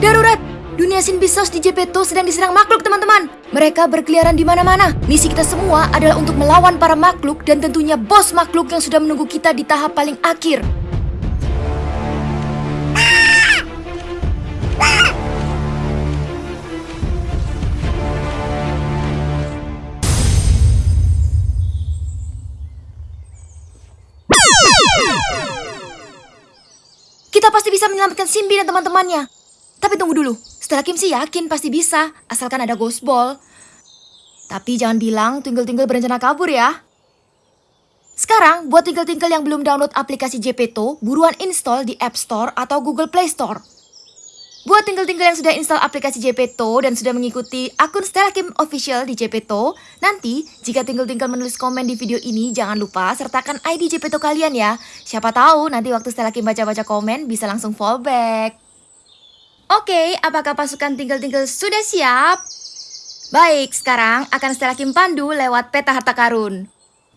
Darurat! Dunia Sinbisos di Jepeto sedang diserang makhluk, teman-teman. Mereka berkeliaran di mana-mana. Misi kita semua adalah untuk melawan para makhluk dan tentunya bos makhluk yang sudah menunggu kita di tahap paling akhir. Kita pasti bisa menyelamatkan Simbi dan teman-temannya. Tapi tunggu dulu, setelah Kim sih yakin pasti bisa, asalkan ada Ghost Ball. Tapi jangan bilang Twinkle-Twinkle berencana kabur ya. Sekarang, buat Twinkle-Twinkle yang belum download aplikasi Jepeto, buruan install di App Store atau Google Play Store. Buat Twinkle-Twinkle yang sudah install aplikasi Jepeto dan sudah mengikuti akun Stella Kim Official di Jepeto, nanti jika Twinkle-Twinkle menulis komen di video ini, jangan lupa sertakan ID Jepeto kalian ya. Siapa tahu nanti waktu Stella Kim baca-baca komen bisa langsung fallback. Oke, apakah pasukan Twinkle-Twinkle sudah siap? Baik, sekarang akan Stella Kim pandu lewat peta harta karun.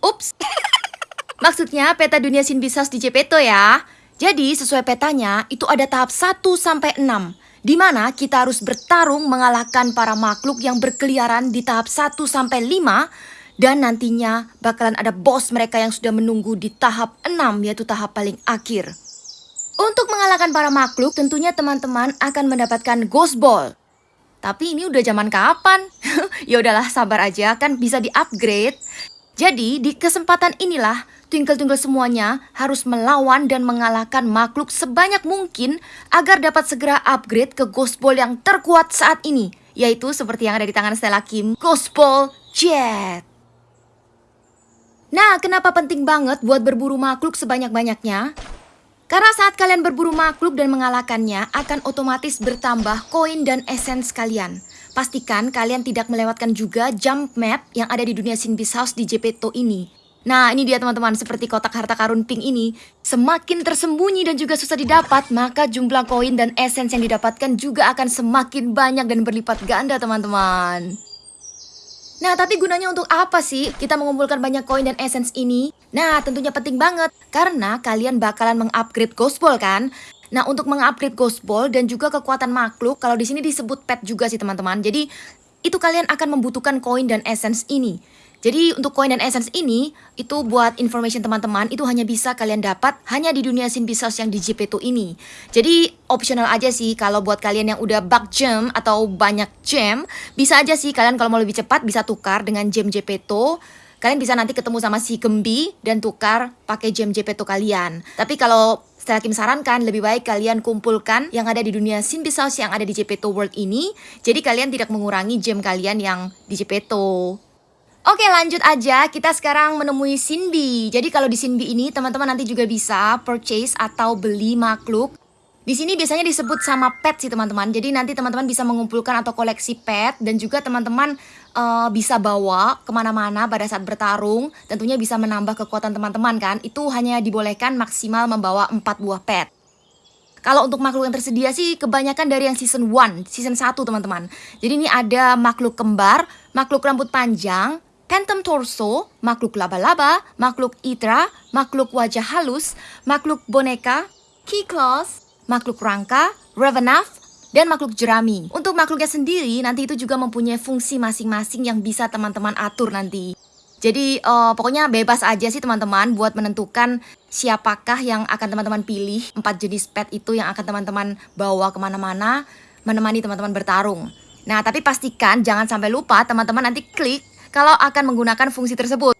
Ups, maksudnya peta dunia Sinbisos di Jepeto ya. Jadi sesuai petanya itu ada tahap 1 sampai 6 di mana kita harus bertarung mengalahkan para makhluk yang berkeliaran di tahap 1 sampai 5 dan nantinya bakalan ada bos mereka yang sudah menunggu di tahap 6 yaitu tahap paling akhir. Untuk mengalahkan para makhluk tentunya teman-teman akan mendapatkan Ghost Ball. Tapi ini udah zaman kapan? ya udahlah sabar aja kan bisa di-upgrade. Jadi di kesempatan inilah Twinkle-Twinkle semuanya harus melawan dan mengalahkan makhluk sebanyak mungkin agar dapat segera upgrade ke Ghost Ball yang terkuat saat ini. Yaitu seperti yang ada di tangan Stella Kim, Ghost Ball Jet. Nah, kenapa penting banget buat berburu makhluk sebanyak-banyaknya? Karena saat kalian berburu makhluk dan mengalahkannya akan otomatis bertambah koin dan essence kalian. Pastikan kalian tidak melewatkan juga jump map yang ada di dunia Sinbis House di Jepeto ini. Nah, ini dia teman-teman, seperti kotak harta karun pink ini, semakin tersembunyi dan juga susah didapat, maka jumlah koin dan essence yang didapatkan juga akan semakin banyak dan berlipat ganda, teman-teman. Nah, tapi gunanya untuk apa sih kita mengumpulkan banyak koin dan essence ini? Nah, tentunya penting banget, karena kalian bakalan mengupgrade Ball kan? Nah, untuk mengupgrade Ball dan juga kekuatan makhluk, kalau di sini disebut pet juga sih teman-teman. Jadi, itu kalian akan membutuhkan koin dan essence ini. Jadi untuk koin dan essence ini, itu buat information teman-teman, itu hanya bisa kalian dapat hanya di dunia Simbisos yang di Jepeto ini. Jadi optional aja sih kalau buat kalian yang udah bug gem atau banyak gem, bisa aja sih kalian kalau mau lebih cepat bisa tukar dengan gem Jepeto. Kalian bisa nanti ketemu sama si Gembi dan tukar pakai gem Jepeto kalian. Tapi kalau Stella Kim sarankan lebih baik kalian kumpulkan yang ada di dunia Simbisos yang ada di Jepeto World ini. Jadi kalian tidak mengurangi gem kalian yang di Jepeto. Oke lanjut aja, kita sekarang menemui Sinbi. Jadi kalau di Sinbi ini teman-teman nanti juga bisa purchase atau beli makhluk. Di sini biasanya disebut sama pet sih teman-teman. Jadi nanti teman-teman bisa mengumpulkan atau koleksi pet dan juga teman-teman uh, bisa bawa ke mana-mana pada saat bertarung. Tentunya bisa menambah kekuatan teman-teman kan. Itu hanya dibolehkan maksimal membawa 4 buah pet. Kalau untuk makhluk yang tersedia sih kebanyakan dari yang season 1, season 1 teman-teman. Jadi ini ada makhluk kembar, makhluk rambut panjang, Phantom Torso, makhluk laba-laba, makhluk Itra, makhluk wajah halus, makhluk boneka, Key Claws, makhluk rangka, Revenant, dan makhluk jerami. Untuk makhluknya sendiri, nanti itu juga mempunyai fungsi masing-masing yang bisa teman-teman atur nanti. Jadi uh, pokoknya bebas aja sih teman-teman buat menentukan siapakah yang akan teman-teman pilih. Empat jenis pet itu yang akan teman-teman bawa ke mana-mana, menemani teman-teman bertarung. Nah tapi pastikan jangan sampai lupa teman-teman nanti klik kalau akan menggunakan fungsi tersebut.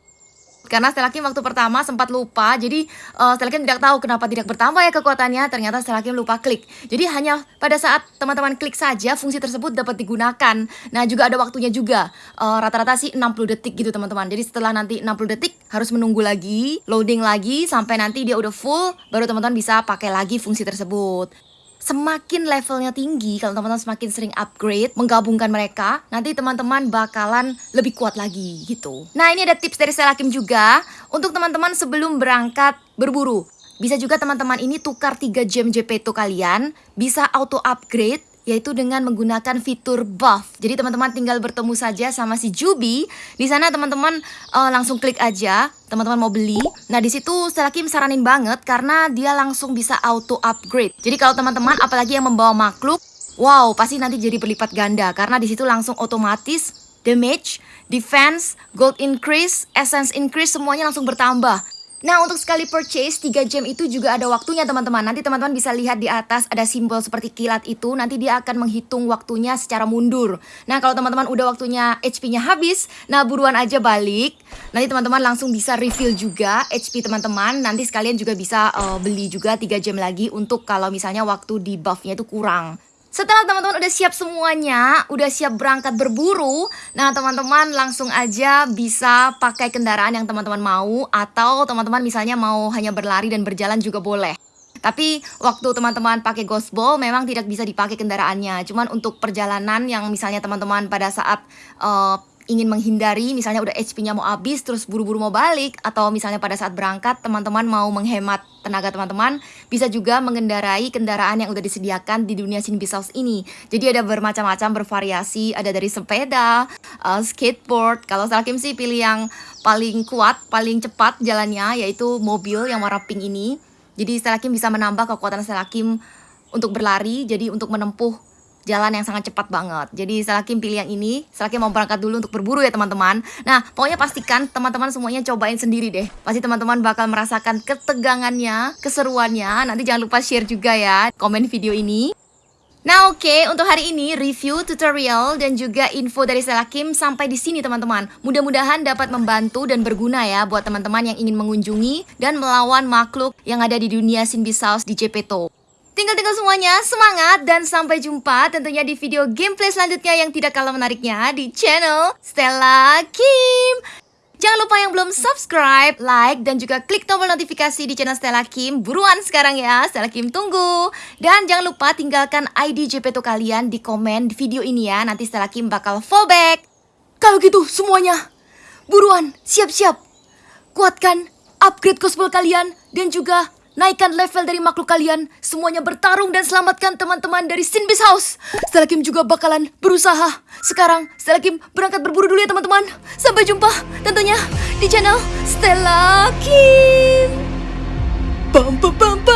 Karena Stella Kim waktu pertama sempat lupa, jadi uh, Stella Kim tidak tahu kenapa tidak bertambah ya kekuatannya, ternyata Stella Kim lupa klik. Jadi hanya pada saat teman-teman klik saja fungsi tersebut dapat digunakan. Nah juga ada waktunya juga, eh, rata-rata uh, sih 60 detik gitu teman-teman. Jadi setelah nanti 60 detik harus menunggu lagi, loading lagi, sampai nanti dia udah full, baru teman-teman bisa pakai lagi fungsi tersebut semakin levelnya tinggi, kalau teman-teman semakin sering upgrade, menggabungkan mereka, nanti teman-teman bakalan lebih kuat lagi gitu. Nah ini ada tips dari Stella Kim juga, untuk teman-teman sebelum berangkat berburu. Bisa juga teman-teman ini tukar 3 gem JP2 kalian, bisa auto upgrade yaitu dengan menggunakan fitur buff. Jadi teman-teman tinggal bertemu saja sama si Jubi. Di sana teman-teman uh, langsung klik aja, teman-teman mau beli. Nah, di situ Stella Kim saranin banget karena dia langsung bisa auto upgrade. Jadi kalau teman-teman apalagi yang membawa makhluk Wow, pasti nanti jadi berlipat ganda karena di situ langsung otomatis damage, defense, gold increase, essence increase semuanya langsung bertambah. Nah, untuk sekali purchase 3 gem itu juga ada waktunya teman-teman. Nanti teman-teman bisa lihat di atas ada simbol seperti kilat itu. Nanti dia akan menghitung waktunya secara mundur. Nah, kalau teman-teman udah waktunya HP-nya habis, nah buruan aja balik. Nanti teman-teman langsung bisa refill juga HP teman-teman. Nanti sekalian juga bisa uh, beli juga 3 gem lagi untuk kalau misalnya waktu di buff-nya itu kurang. Setelah teman-teman udah siap semuanya, udah siap berangkat berburu, nah teman-teman langsung aja bisa pakai kendaraan yang teman-teman mau atau teman-teman misalnya mau hanya berlari dan berjalan juga boleh. Tapi waktu teman-teman pakai ghost ball memang tidak bisa dipakai kendaraannya. Cuman untuk perjalanan yang misalnya teman-teman pada saat uh, ingin menghindari misalnya udah HP-nya mau habis terus buru-buru mau balik atau misalnya pada saat berangkat teman-teman mau menghemat tenaga teman-teman bisa juga mengendarai kendaraan yang udah disediakan di dunia Sinbisaus ini. Jadi ada bermacam-macam bervariasi, ada dari sepeda, uh, skateboard. Kalau Salakim sih pilih yang paling kuat, paling cepat jalannya yaitu mobil yang warna pink ini. Jadi Salakim bisa menambah kekuatan Salakim untuk berlari, jadi untuk menempuh jalan yang sangat cepat banget. Jadi Salakim pilih yang ini. Salakim mau berangkat dulu untuk berburu ya teman-teman. Nah, pokoknya pastikan teman-teman semuanya cobain sendiri deh. Pasti teman-teman bakal merasakan ketegangannya, keseruannya. Nanti jangan lupa share juga ya komen video ini. Nah oke, okay, untuk hari ini review, tutorial, dan juga info dari Selakim sampai di sini teman-teman. Mudah-mudahan dapat membantu dan berguna ya buat teman-teman yang ingin mengunjungi dan melawan makhluk yang ada di dunia Sinbisaus di Jepeto. Tinggal-tinggal semuanya, semangat dan sampai jumpa tentunya di video gameplay selanjutnya yang tidak kalah menariknya di channel Stella Kim. Jangan lupa yang belum subscribe, like, dan juga klik tombol notifikasi di channel Stella Kim. Buruan sekarang ya, Stella Kim tunggu. Dan jangan lupa tinggalkan ID JPTO kalian di komen di video ini ya. Nanti Stella Kim bakal fallback. Kalau gitu semuanya, buruan, siap-siap. Kuatkan upgrade cosplay kalian dan juga Naikkan level dari makhluk kalian. Semuanya bertarung dan selamatkan teman-teman dari Sinbis House. Stella Kim juga bakalan berusaha. Sekarang Stella Kim berangkat berburu dulu ya teman-teman. Sampai jumpa tentunya di channel Stella Kim. Bam bam